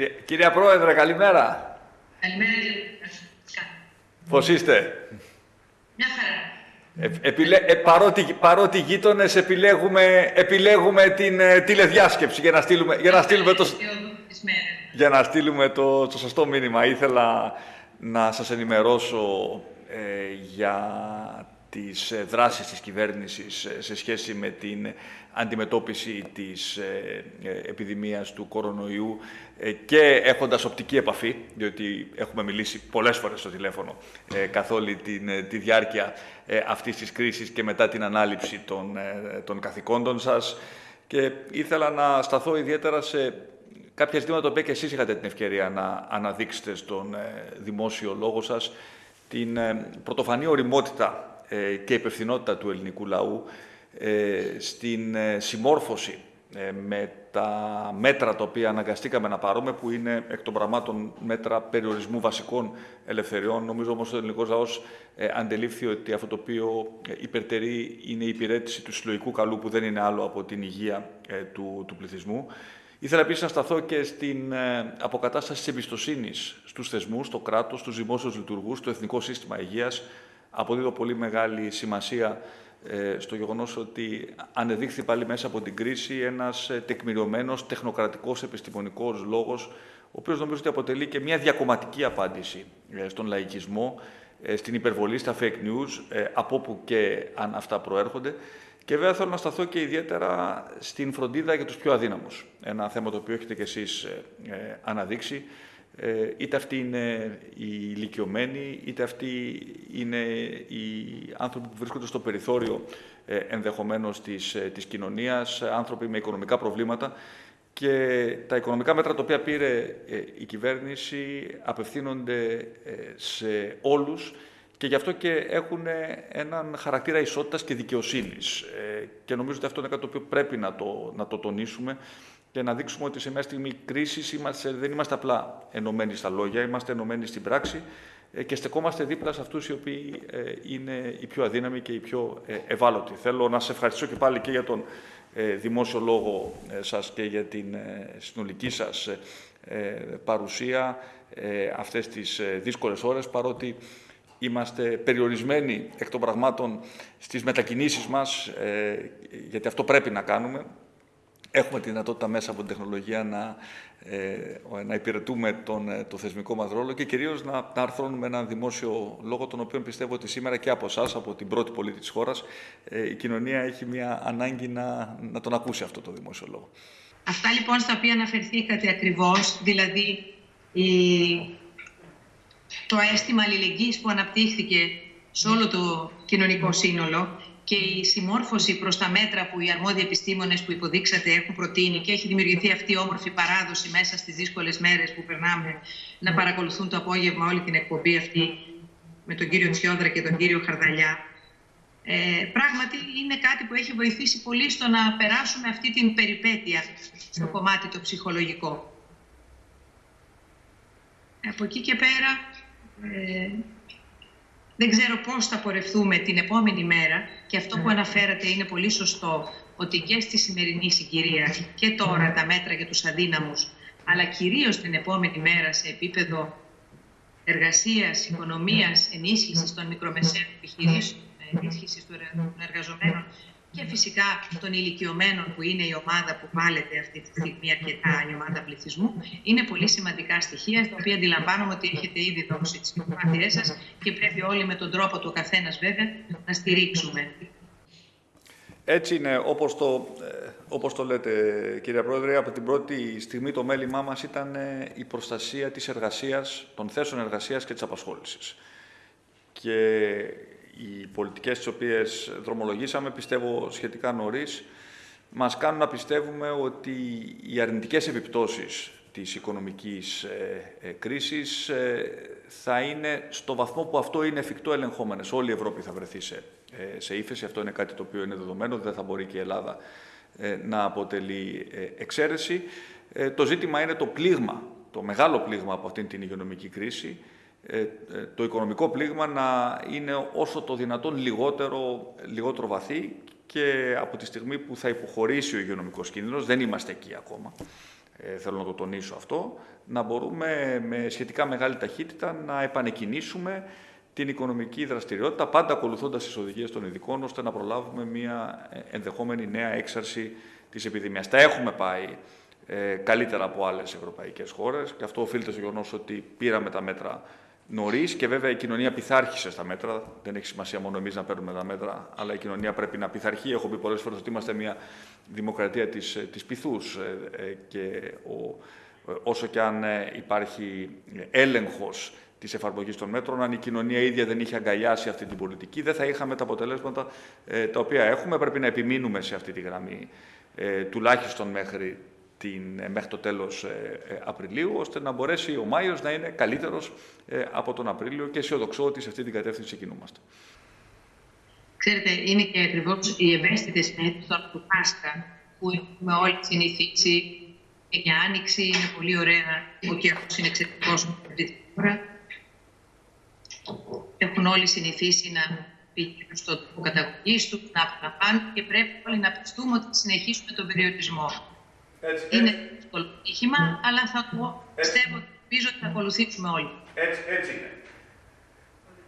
Κύριε, κυρία Πρόεδρε, καλημέρα. Καλημέρα, κύριε Πώς είστε; Μια χαρά. Ε, επιλέ, ε, παρότι, παρότι γείτονες επιλέγουμε, επιλέγουμε την ε, τηλεδιάσκεψη για να στείλουμε, για να στείλουμε, το, για να στείλουμε το, το σωστό μήνυμα. Ήθελα να σας ενημερώσω ε, για τις ε, δράσεις της κυβέρνησης ε, σε σχέση με την αντιμετώπιση της ε, επιδημίας του κορονοϊού και έχοντας οπτική επαφή, διότι έχουμε μιλήσει πολλές φορές στο τηλέφωνο καθ' όλη τη διάρκεια αυτής της κρίσης και μετά την ανάληψη των, των καθηκόντων σας. Και ήθελα να σταθώ ιδιαίτερα σε κάποια ζητήματα τα οποία και εσείς είχατε την ευκαιρία να αναδείξετε στον δημόσιο λόγο σας, την πρωτοφανή οριμότητα ε, και υπευθυνότητα του ελληνικού λαού ε, στην ε, συμμόρφωση με τα μέτρα τα οποία αναγκαστήκαμε να πάρουμε, που είναι εκ των πραγμάτων μέτρα περιορισμού βασικών ελευθεριών. Νομίζω όμως ότι ο ελληνικός λαός αντελήφθη ότι αυτό το οποίο υπερτερεί είναι η υπηρέτηση του συλλογικού καλού, που δεν είναι άλλο από την υγεία του, του πληθυσμού. Ήθελα επίσης να σταθώ και στην αποκατάσταση της εμπιστοσύνης στους θεσμούς, στο κράτος, στους δημόσιους λειτουργούς, στο εθνικό σύστημα υγείας, αποδίδω πολύ μεγάλη σημασία ε, στο γεγονός ότι ανεδείχθη πάλι μέσα από την κρίση ένας ε, τεκμηριωμένος, τεχνοκρατικός, επιστημονικός λόγος, ο οποίος νομίζω ότι αποτελεί και μια διακομματική απάντηση ε, στον λαϊκισμό, στην υπερβολή, στα fake news, από όπου και αν αυτά προέρχονται. Και βέβαια θέλω να σταθώ και ιδιαίτερα στην φροντίδα για τους πιο αδύναμους. Ένα θέμα το οποίο έχετε κι εσείς αναδείξει. Ε, είτε αυτοί είναι οι ηλικιωμένοι, είτε αυτοί είναι οι άνθρωποι που βρίσκονται στο περιθώριο ε, ενδεχομένως της, ε, της κοινωνίας, άνθρωποι με οικονομικά προβλήματα. Και τα οικονομικά μέτρα τα οποία πήρε η κυβέρνηση απευθύνονται σε όλους και γι' αυτό και έχουν έναν χαρακτήρα ισότητας και δικαιοσύνης. Και νομίζω ότι αυτό είναι κάτι το οποίο πρέπει να το, να το τονίσουμε και να δείξουμε ότι σε μια στιγμή κρίσης δεν είμαστε απλά ενωμένοι στα λόγια, είμαστε ενωμένοι στην πράξη ε, και στεκόμαστε δίπλα σε αυτούς οι οποίοι ε, είναι οι πιο αδύναμοι και οι πιο ε, ευάλωτοι. Θέλω να σε ευχαριστήσω και πάλι και για τον δημόσιο λόγο σας και για την συνολική σας παρουσία αυτές τις δύσκολες ώρες, παρότι είμαστε περιορισμένοι εκ των πραγμάτων στις μετακινήσεις μας, γιατί αυτό πρέπει να κάνουμε, έχουμε τη δυνατότητα μέσα από την τεχνολογία να, ε, να υπηρετούμε τον, ε, το θεσμικό μας ρόλο και κυρίως να, να αρθρώνουμε έναν δημόσιο λόγο, τον οποίο πιστεύω ότι σήμερα και από εσάς, από την πρώτη πολίτη της χώρας, ε, η κοινωνία έχει μια ανάγκη να, να τον ακούσει αυτό το δημόσιο λόγο. Αυτά λοιπόν στα οποία αναφερθήκατε ακριβώς, δηλαδή η, το αίσθημα αλληλεγγύης που αναπτύχθηκε σε όλο το κοινωνικό σύνολο και η συμμόρφωση προς τα μέτρα που οι αρμόδιοι επιστήμονες που υποδείξατε έχουν προτείνει και έχει δημιουργηθεί αυτή η όμορφη παράδοση μέσα στις δύσκολες μέρες που περνάμε να παρακολουθούν το απόγευμα όλη την εκπομπή αυτή με τον κύριο Τσιόδρα και τον κύριο Χαρδαλιά. Ε, πράγματι είναι κάτι που έχει βοηθήσει πολύ στο να περάσουμε αυτή την περιπέτεια στο κομμάτι το ψυχολογικό. Από εκεί και πέρα ε, δεν ξέρω πώς θα πορευτούμε την επόμενη μέρα και αυτό που ναι. αναφέρατε είναι πολύ σωστό ότι και στη σημερινή συγκυρία και τώρα τα μέτρα για τους αδύναμους αλλά κυρίως την επόμενη μέρα σε επίπεδο εργασίας, οικονομίας, ενίσχυσης των μικρομεσαίων επιχειρήσεων, ενίσχυσης των εργαζομένων και φυσικά των ηλικιωμένων που είναι η ομάδα που βάλετε αυτή τη στιγμή αρκετά η ομάδα πληθυσμού είναι πολύ σημαντικά στοιχεία τα οποία αντιλαμβάνομαι ότι έχετε ήδη δώσει τις προσπάθειές σας και πρέπει όλοι με τον τρόπο του καθένας βέβαια να στηρίξουμε. Έτσι είναι, όπως το, ε, όπως το λέτε κύριε Πρόεδρε, από την πρώτη στιγμή το μέλημά μας ήταν ε, η προστασία της εργασίας, των θέσεων εργασίας και της απασχόλησης. Και οι πολιτικές τις οποίες δρομολογήσαμε, πιστεύω σχετικά νωρίς, μας κάνουν να πιστεύουμε ότι οι αρνητικές επιπτώσεις της οικονομικής ε, ε, κρίσης ε, θα είναι στο βαθμό που αυτό είναι εφικτό ελεγχόμενες. Όλη η Ευρώπη θα βρεθεί σε, σε ύφεση. Αυτό είναι κάτι το οποίο είναι δεδομένο. Δεν θα μπορεί και η Ελλάδα να αποτελεί εξαίρεση. Το ζήτημα είναι το πλήγμα, το μεγάλο πλήγμα από αυτήν την υγειονομική κρίση, ε, ε, το οικονομικό πλήγμα να είναι όσο το δυνατόν λιγότερο, λιγότερο βαθύ και από τη στιγμή που θα υποχωρήσει ο υγειονομικός κίνδυνος, δεν είμαστε εκεί ακόμα, ε, θέλω να το τονίσω αυτό, να μπορούμε με σχετικά μεγάλη ταχύτητα να επανεκκινήσουμε την οικονομική δραστηριότητα, πάντα ακολουθώντας τις οδηγίες των ειδικών, ώστε να προλάβουμε μια ε, ενδεχόμενη νέα έξαρση της επιδημίας. Τα έχουμε πάει ε, καλύτερα από άλλες ευρωπαϊκές χώρες και αυτό οφείλεται στο γεγονός ότι πήραμε τα μέτρα νωρίς και βέβαια η κοινωνία πειθάρχησε στα μέτρα. Δεν έχει σημασία μόνο εμείς να παίρνουμε τα μέτρα, αλλά η κοινωνία πρέπει να πειθαρχεί. Έχω πει πολλές φορές ότι είμαστε μια δημοκρατία της της πυθούς ε, ε, και ο, όσο και αν υπάρχει έλεγχος της εφαρμογής των μέτρων, αν η κοινωνία ίδια δεν είχε αγκαλιάσει αυτή την πολιτική, δεν θα είχαμε τα αποτελέσματα ε, τα οποία έχουμε. Πρέπει να επιμείνουμε σε αυτή τη γραμμή, ε, τουλάχιστον μέχρι, την, ε, μέχρι το τέλος Απριλίου, ώστε να μπορέσει ο Μάιος να είναι καλύτερος από τον Απρίλιο και αισιοδοξώ ότι σε αυτή την κατεύθυνση κινούμαστε. Ξέρετε, είναι και ακριβώς οι ευαίσθητες μέρε του Πάσχα που έχουμε όλοι συνηθίσει και για άνοιξη είναι πολύ ωραία. Ο καιρό είναι εξαιρετικός αυτή τη χώρα έχουν όλοι συνηθίσει να πηγαίνουν στον τόπο καταγωγής τους, να απολαμβάνουν και πρέπει όλοι να πιστούμε ότι θα συνεχίσουμε τον περιορισμό. Έτσι, είναι δύσκολο τύχημα, αλλά θα το πιστεύω, ελπίζω ότι θα ακολουθήσουμε όλοι. Έτσι, έτσι είναι.